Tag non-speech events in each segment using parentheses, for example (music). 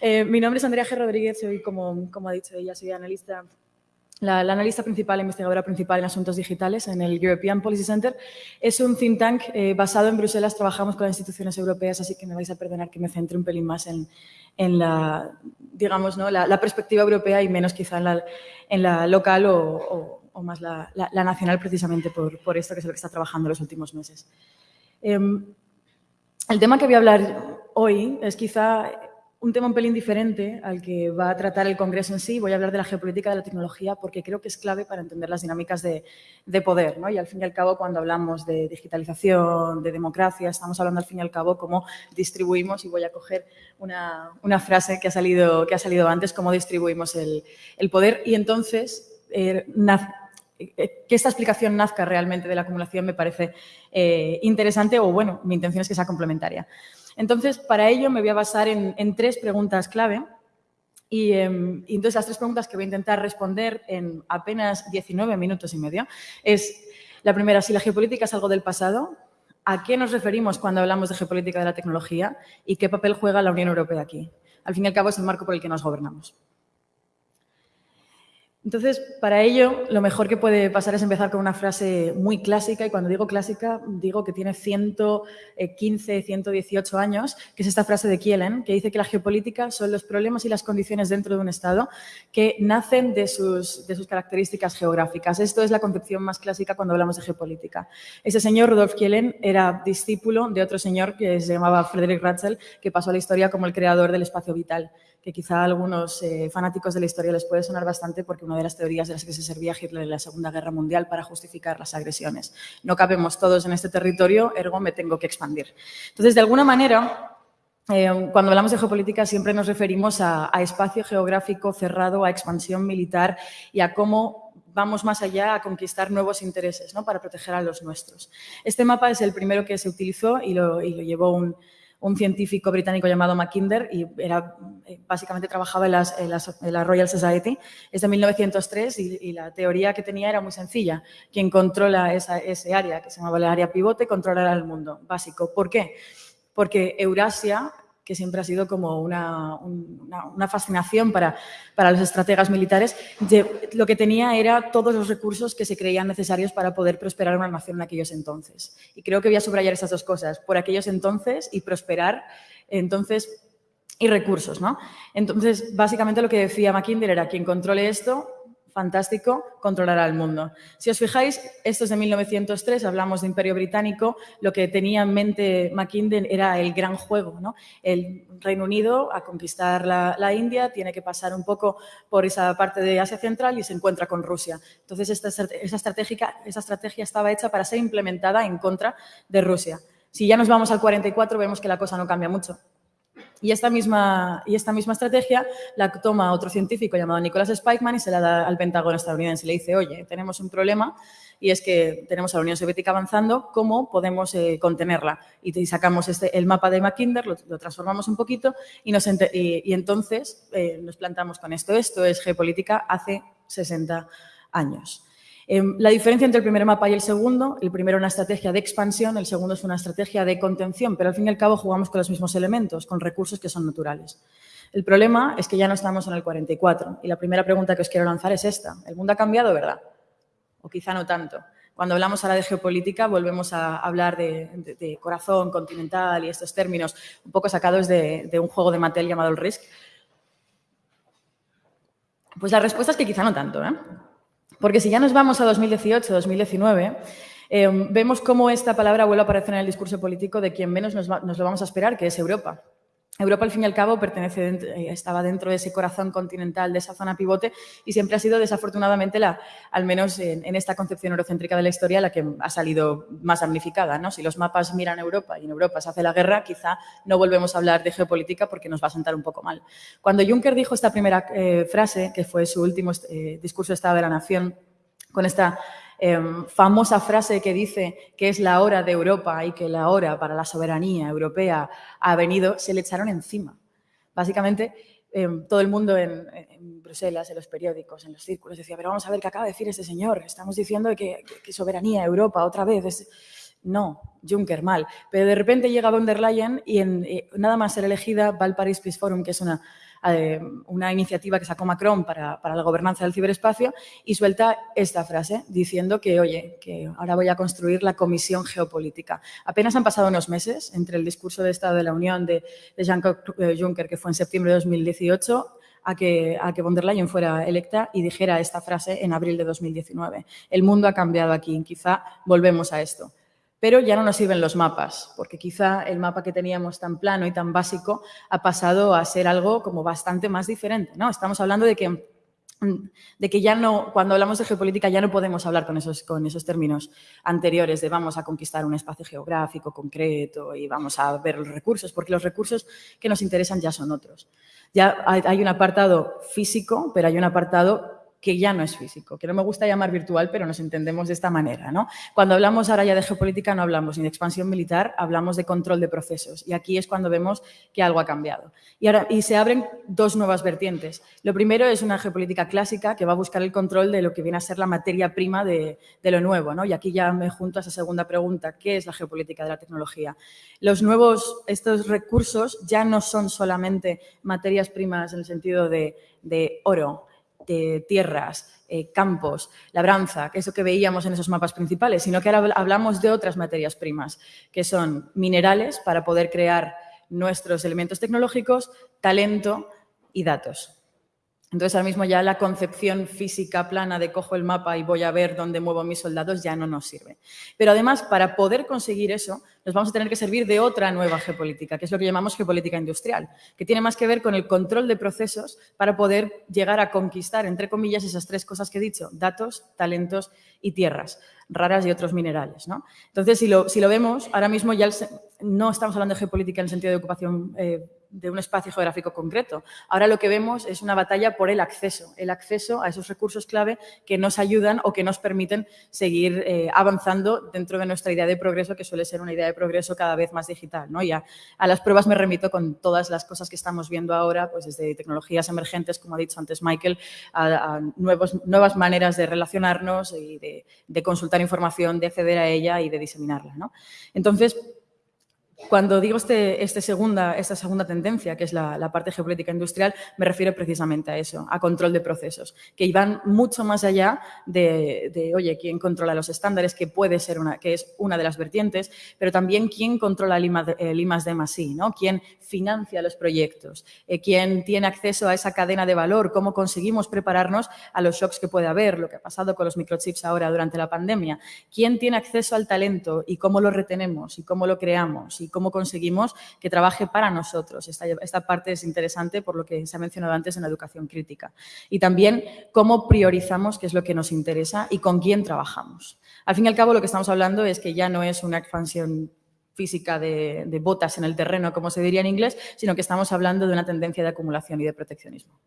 Eh, mi nombre es Andrea G. Rodríguez, soy, como, como ha dicho ella, soy analista la, analista principal, investigadora principal en asuntos digitales en el European Policy Center. Es un think tank eh, basado en Bruselas, trabajamos con las instituciones europeas, así que me vais a perdonar que me centre un pelín más en, la, digamos, ¿no? la, perspectiva europea y menos quizá en la, local o, más la, nacional, precisamente por, esto que es lo que está trabajando los últimos meses. Em, el tema que voy a hablar hoy es quizá un tema un pelín diferente al que va a tratar el Congreso en sí. Voy a hablar de la geopolítica de la tecnología porque creo que es clave para entender las dinámicas de, poder. ¿no? Y al fin y al cabo, cuando hablamos de digitalización, de democracia, estamos hablando al fin y al cabo cómo distribuimos, y voy a coger una, frase que ha, salido, que ha salido antes, cómo distribuimos el, poder. Y entonces, eh, eh, que esta explicación nazca realmente de la acumulación me parece eh, interesante o, bueno, mi intención es que sea complementaria. Entonces, para ello me voy a basar en, tres preguntas clave. Em, y, entonces las tres preguntas que voy a intentar responder en apenas 19 minutos y medio es, la primera, si la geopolítica es algo del pasado, ¿a qué nos referimos cuando hablamos de geopolítica de la tecnología y qué papel juega la Unión Europea aquí? Al fin y al cabo es el marco por el que nos gobernamos. Entonces, para ello, lo mejor que puede pasar es empezar con una frase muy clásica, y cuando digo clásica, digo que tiene 115, 118 años, que es esta frase de Kielen, que dice que la geopolítica son los problemas y las condiciones dentro de un Estado que nacen de sus, características geográficas. Esto es la concepción más clásica cuando hablamos de geopolítica. Ese señor, Rudolf Kielen, era discípulo de otro señor que se llamaba Frederick Ratzel, que pasó a la historia como el creador del espacio vital que quizá a algunos eh, fanáticos de la historia les puede sonar bastante porque una de las teorías de las que se servía Hitler en la Segunda Guerra Mundial para justificar las agresiones. No cabemos todos en este territorio, ergo me tengo que expandir. Entonces, de alguna manera, eh, cuando hablamos de geopolítica siempre nos referimos a, espacio geográfico cerrado, a expansión militar y a cómo vamos más allá a conquistar nuevos intereses ¿no? para proteger a los nuestros. Este mapa es el primero que se utilizó y lo llevó un, un científico británico llamado Mackinder y era, eh, básicamente trabajaba en, la Royal Society. Es de 1903 y, la teoría que tenía era muy sencilla. Quien controla esa, ese área, que se llamaba el área pivote, controlará el mundo. Básico. ¿Por qué? Porque Eurasia que siempre ha sido como una, fascinación para, para, los estrategas militares, lo que tenía era todos los recursos que se creían necesarios para poder prosperar una nación en aquellos entonces. Y creo que voy a subrayar estas dos cosas, por aquellos entonces y prosperar entonces y recursos. ¿no? Entonces, básicamente lo que decía Mackinder era quien controle esto fantástico, controlará el mundo. Si os fijáis, esto es de 1903, hablamos de Imperio Británico, lo que tenía en mente Mackinnon era el gran juego, ¿no? El Reino Unido a conquistar la, India tiene que pasar un poco por esa parte de Asia Central y se encuentra con Rusia. Entonces, esa estrategia estaba hecha para ser implementada en contra de Rusia. Si ya nos vamos al 44, vemos que la cosa no cambia mucho. Y esta, misma, y esta misma estrategia la toma otro científico llamado Nicholas Spikeman y se la da al Pentágono estadounidense. Le dice, oye, tenemos un problema y es que tenemos a la Unión Soviética avanzando, ¿cómo podemos eh, contenerla? Y, sacamos este, el mapa de Mackinder, lo, transformamos un poquito y, nos y, entonces eh, nos plantamos con esto. Esto es geopolítica hace 60 años. Em, la diferencia entre el primer mapa y el segundo, el primero es una estrategia de expansión, el segundo es una estrategia de contención, pero al fin y al cabo jugamos con los mismos elementos, con recursos que son naturales. El problema es que ya no estamos en el 44 y la primera pregunta que os quiero lanzar es esta. ¿El mundo ha cambiado, verdad? O quizá no tanto. Cuando hablamos ahora de geopolítica volvemos a hablar de, corazón continental y estos términos un poco sacados de, de un juego de Mattel llamado el Risk. Pues la respuesta es que quizá no tanto. ¿eh? Porque si ya nos vamos a 2018, 2019, eh, vemos cómo esta palabra vuelve a aparecer en el discurso político de quien menos nos, lo vamos a esperar, que es Europa. Europa, al fin y al cabo, pertenece, eh, estaba dentro de ese corazón continental, de esa zona pivote, y siempre ha sido, desafortunadamente, la, al menos en, esta concepción eurocéntrica de la historia, la que ha salido más damnificada. ¿no? Si los mapas miran a Europa y en Europa se hace la guerra, quizá no volvemos a hablar de geopolítica porque nos va a sentar un poco mal. Cuando Juncker dijo esta primera eh, frase, que fue su último eh, discurso de Estado de la Nación, con esta Em, famosa frase que dice que es la hora de Europa y que la hora para la soberanía europea ha venido, se le echaron encima. Básicamente, em, todo el mundo en, Bruselas, en los periódicos, en los círculos, decía, pero vamos a ver qué acaba de decir este señor. Estamos diciendo que, soberanía, Europa, otra vez. No, Juncker mal. Pero de repente llega von der Leyen y en, eh, nada más ser elegida va al Paris Peace Forum, que es una, eh, una iniciativa que sacó Macron para, para, la gobernanza del ciberespacio y suelta esta frase diciendo que, oye, que ahora voy a construir la Comisión Geopolítica. Apenas han pasado unos meses entre el discurso de Estado de la Unión de, de Jean-Claude Juncker, que fue en septiembre de 2018, a que, a que von der Leyen fuera electa y dijera esta frase en abril de 2019. El mundo ha cambiado aquí, quizá volvemos a esto. Pero ya no nos sirven los mapas, porque quizá el mapa que teníamos tan plano y tan básico ha pasado a ser algo como bastante más diferente. ¿no? Estamos hablando de que, de que ya no, cuando hablamos de geopolítica ya no podemos hablar con esos, con esos términos anteriores de vamos a conquistar un espacio geográfico concreto y vamos a ver los recursos, porque los recursos que nos interesan ya son otros. Ya hay un apartado físico, pero hay un apartado que ya no es físico, que no me gusta llamar virtual, pero nos entendemos de esta manera. ¿no? Cuando hablamos ahora ya de geopolítica no hablamos ni de expansión militar, hablamos de control de procesos. Y aquí es cuando vemos que algo ha cambiado. Y, ahora, y se abren dos nuevas vertientes. Lo primero es una geopolítica clásica que va a buscar el control de lo que viene a ser la materia prima de, de lo nuevo. ¿no? Y aquí ya me junto a esa segunda pregunta, ¿qué es la geopolítica de la tecnología? Los nuevos, estos recursos ya no son solamente materias primas en el sentido de, de oro, de tierras, eh, campos, labranza, que es lo que veíamos en esos mapas principales, sino que ahora hablamos de otras materias primas, que son minerales para poder crear nuestros elementos tecnológicos, talento y datos. Entonces, ahora mismo ya la concepción física plana de cojo el mapa y voy a ver dónde muevo mis soldados ya no nos sirve. Pero además, para poder conseguir eso, nos vamos a tener que servir de otra nueva geopolítica, que es lo que llamamos geopolítica industrial, que tiene más que ver con el control de procesos para poder llegar a conquistar, entre comillas, esas tres cosas que he dicho, datos, talentos y tierras raras y otros minerales. ¿no? Entonces, si lo, si lo vemos, ahora mismo ya no estamos hablando de geopolítica en el sentido de ocupación eh, de un espacio geográfico concreto. Ahora lo que vemos es una batalla por el acceso, el acceso a esos recursos clave que nos ayudan o que nos permiten seguir eh, avanzando dentro de nuestra idea de progreso, que suele ser una idea de progreso cada vez más digital. ¿no? Y a, las pruebas me remito con todas las cosas que estamos viendo ahora, pues desde tecnologías emergentes, como ha dicho antes Michael, a, nuevos, nuevas maneras de relacionarnos y de, de, consultar información, de acceder a ella y de diseminarla. ¿no? Entonces, cuando digo este, este, segunda, esta segunda tendencia, que es la, parte geopolítica industrial, me refiero precisamente a eso, a control de procesos, que van mucho más allá de, oye, quién controla los estándares, que puede ser una, que es una de las vertientes, pero también quién controla el IMAS de más ¿no? Quién financia los proyectos, eh, quién tiene acceso a esa cadena de valor, cómo conseguimos prepararnos a los shocks que puede haber, lo que ha pasado con los microchips ahora durante la pandemia, quién tiene acceso al talento y cómo lo retenemos y cómo lo creamos cómo conseguimos que trabaje para nosotros. Esta, parte es interesante por lo que se ha mencionado antes en la educación crítica. Y también cómo priorizamos qué es lo que nos interesa y con quién trabajamos. Al fin y al cabo, lo que estamos hablando es que ya no es una expansión física de, botas en el terreno, como se diría en inglés, sino que estamos hablando de una tendencia de acumulación y de proteccionismo.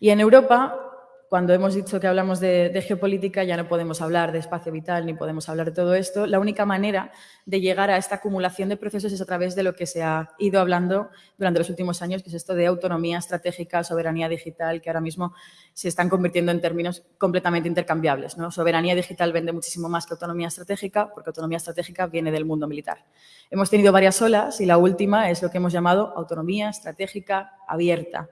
Y en Europa, cuando hemos dicho que hablamos de, geopolítica ya no podemos hablar de espacio vital ni podemos hablar de todo esto. La única manera de llegar a esta acumulación de procesos es a través de lo que se ha ido hablando durante los últimos años, que es esto de autonomía estratégica, soberanía digital, que ahora mismo se están convirtiendo en términos completamente intercambiables. ¿no? Soberanía digital vende muchísimo más que autonomía estratégica, porque autonomía estratégica viene del mundo militar. Hemos tenido varias olas y la última es lo que hemos llamado autonomía estratégica abierta,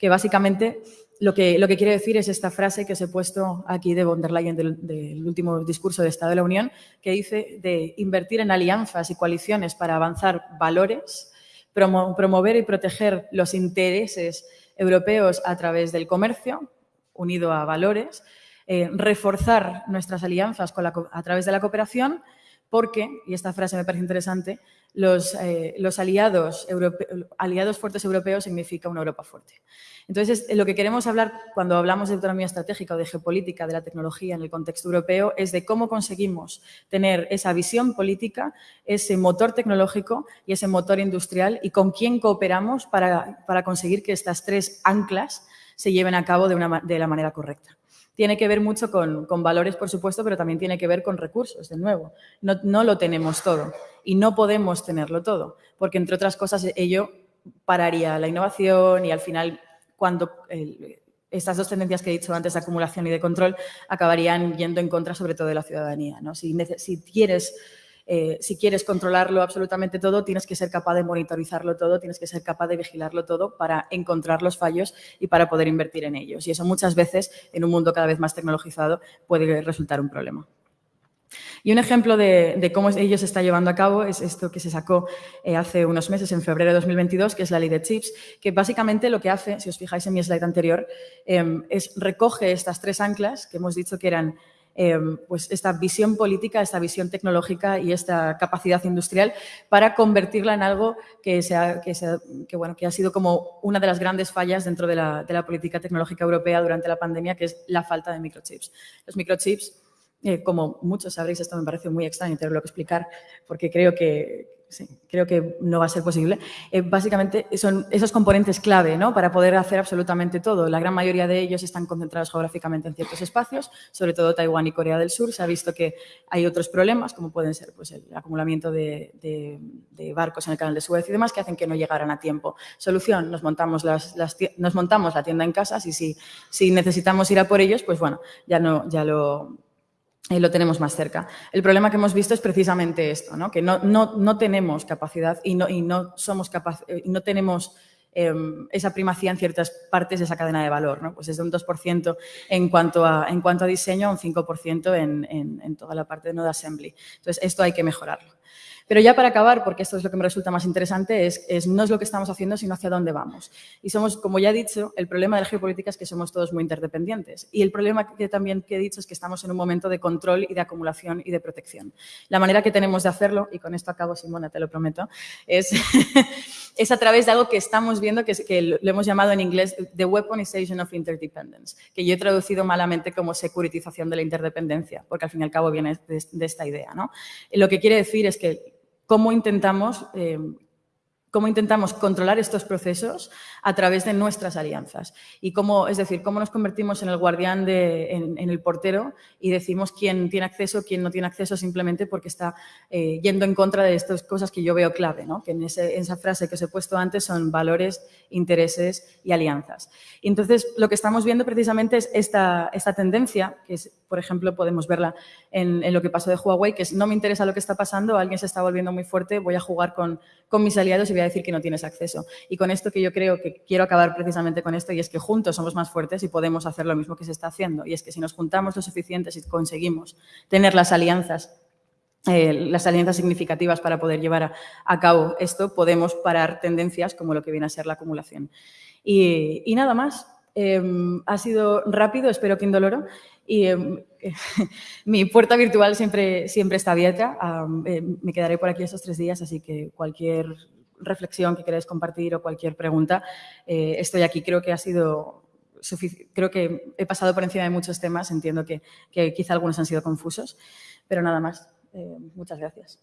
que básicamente lo que, lo que quiere decir es esta frase que os he puesto aquí de von der Leyen del, último discurso de Estado de la Unión, que dice de invertir en alianzas y coaliciones para avanzar valores, promover y proteger los intereses europeos a través del comercio, unido a valores, eh, reforzar nuestras alianzas a través de la cooperación, porque, y esta frase me parece interesante, los, eh, los aliados, aliados fuertes europeos significa una Europa fuerte. Entonces, lo que queremos hablar cuando hablamos de autonomía estratégica o de geopolítica de la tecnología en el contexto europeo es de cómo conseguimos tener esa visión política, ese motor tecnológico y ese motor industrial y con quién cooperamos para, para conseguir que estas tres anclas se lleven a cabo de, una, de la manera correcta tiene que ver mucho con, valores, por supuesto, pero también tiene que ver con recursos, de nuevo. No, lo tenemos todo y no podemos tenerlo todo, porque entre otras cosas ello pararía la innovación y al final cuando estas dos tendencias que he dicho antes de acumulación y de control acabarían yendo en contra sobre todo de la ciudadanía. ¿no? Si quieres eh, si quieres controlarlo absolutamente todo, tienes que ser capaz de monitorizarlo todo, tienes que ser capaz de vigilarlo todo para encontrar los fallos y para poder invertir en ellos. Y eso muchas veces, en un mundo cada vez más tecnologizado, puede resultar un problema. Y un ejemplo de, cómo ello se está llevando a cabo es esto que se sacó eh, hace unos meses, en febrero de 2022, que es la ley de chips, que básicamente lo que hace, si os fijáis en mi slide anterior, em, es recoge estas tres anclas que hemos dicho que eran em, pues esta visión política, esta visión tecnológica y esta capacidad industrial para convertirla en algo que, sea, que, bueno, que ha sido como una de las grandes fallas dentro de la, de la política tecnológica europea durante la pandemia, que es la falta de microchips. Los microchips eh, como muchos sabréis, esto me parece muy extraño tenerlo que explicar porque creo que, creo que no va a ser posible. Eh, básicamente son esos componentes clave ¿no? para poder hacer absolutamente todo. La gran mayoría de ellos están concentrados geográficamente en ciertos espacios, sobre todo Taiwán y Corea del Sur. Se ha visto que hay otros problemas, como pueden ser pues, el acumulamiento de, barcos en el canal de Suez y demás, que hacen que no llegaran a tiempo. Solución, nos montamos, las, nos montamos la tienda en casa y si, si necesitamos ir a por ellos, pues bueno, ya, no, ya lo lo tenemos más cerca. El problema que hemos visto es precisamente esto, ¿no? que no, no, tenemos capacidad y no, y no, somos capaz, eh, no tenemos em, esa primacía en ciertas partes de esa cadena de valor. ¿no? Pues es de un 2% en cuanto, a, en cuanto a diseño, un 5% en, en, en toda la parte de Node Assembly. Entonces, esto hay que mejorarlo. Pero ya para acabar, porque esto es lo que me resulta más interesante, es, no es lo que estamos haciendo, sino hacia dónde vamos. Y somos, como ya he dicho, el problema de la geopolítica es que somos todos muy interdependientes. Y el problema que también que he dicho es que estamos en un momento de control y de acumulación y de protección. La manera que tenemos de hacerlo, y con esto acabo, Simona, te lo prometo, es, (laughs) es a través de algo que estamos viendo, que, lo hemos llamado en inglés The Weaponization of Interdependence, que yo he traducido malamente como securitización de la interdependencia, porque al fin y al cabo viene de, de esta idea. ¿no? Lo que quiere decir es que cómo intentamos, eh, cómo intentamos controlar estos procesos a través de nuestras alianzas. Y cómo, es decir, cómo nos convertimos en el guardián, de, en, el portero y decimos quién tiene acceso, quién no tiene acceso simplemente porque está eh, yendo en contra de estas cosas que yo veo clave, ¿no? que en, esa frase que os he puesto antes son valores, intereses y alianzas. Y entonces, lo que estamos viendo precisamente es esta, esta tendencia, que es por ejemplo, podemos verla en, lo que pasó de Huawei, que es no me interesa lo que está pasando, alguien se está volviendo muy fuerte, voy a jugar con, con mis aliados y voy a decir que no tienes acceso. Y con esto que yo creo que quiero acabar precisamente con esto, y es que juntos somos más fuertes y podemos hacer lo mismo que se está haciendo. Y es que si nos juntamos lo suficiente, y conseguimos tener las alianzas eh, las alianzas significativas para poder llevar a, cabo esto, podemos parar tendencias como lo que viene a ser la acumulación. Y nada más. Em, ha sido rápido, espero que indoloro. Y em, (laughs) mi puerta virtual siempre, siempre está abierta. Eh, me quedaré por aquí esos tres días, así que cualquier reflexión que queráis compartir o cualquier pregunta, eh, estoy aquí. Creo que ha sido creo que he pasado por encima de muchos temas, entiendo que, quizá algunos han sido confusos, pero nada más. Eh, muchas gracias.